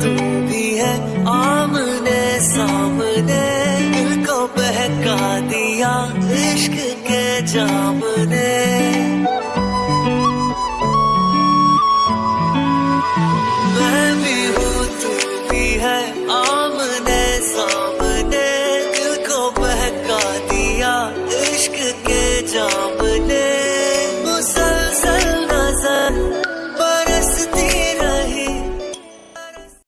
तू भी है आमने सामने दिल को बहका दिया इश्क के जाम।